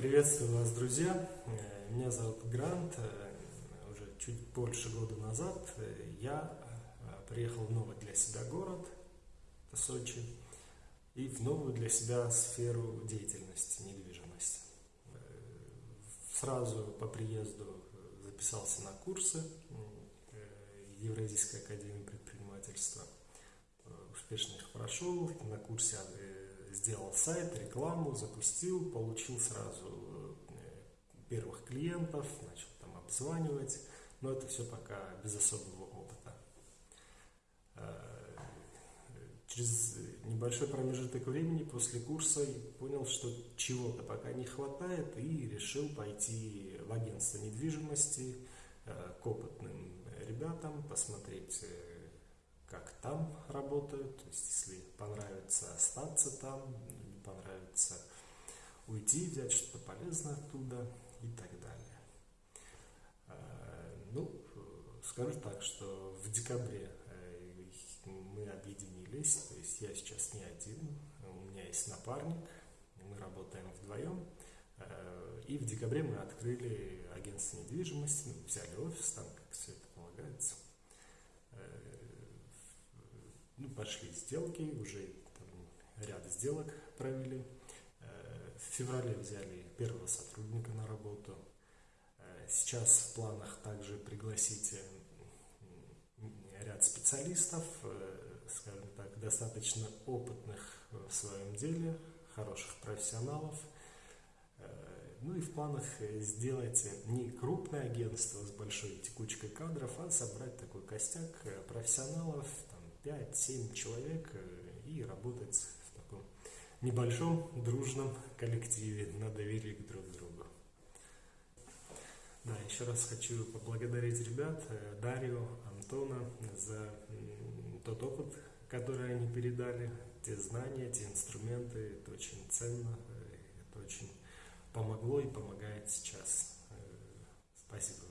Приветствую вас, друзья! Э, меня зовут Грант. Э, уже чуть больше года назад э, я приехал в новый для себя город, Сочи, и в новую для себя сферу деятельности, недвижимость. Сразу по приезду записался на курсы Евразийской академии предпринимательства. Успешно их прошел. На курсе сделал сайт, рекламу, запустил, получил сразу э, первых клиентов, начал там обзванивать, но это все пока без особого опыта. Э, через небольшой промежуток времени после курса понял, что чего-то пока не хватает и решил пойти в агентство недвижимости э, к опытным ребятам, посмотреть там работают, то есть если понравится остаться там, не понравится уйти, взять что-то полезное оттуда и так далее. А, ну, скажу так, что в декабре э, мы объединились, то есть я сейчас не один, у меня есть напарник, мы работаем вдвоем, э, и в декабре мы открыли агентство недвижимости, взяли офис, там как все это полагается – ну, пошли сделки, уже там, ряд сделок провели. Э, в феврале взяли первого сотрудника на работу. Э, сейчас в планах также пригласить э, ряд специалистов, скажем так, достаточно опытных в своем деле, хороших профессионалов. Ну и в планах сделать не крупное агентство с большой текучкой кадров, а собрать такой костяк профессионалов, 5-7 человек э, и работать в таком небольшом дружном коллективе на доверии к друг другу. Да, еще раз хочу поблагодарить ребят, э, Дарью, Антона за тот опыт, который они передали, те знания, те инструменты, это очень ценно, э, это очень помогло и помогает сейчас. Спасибо.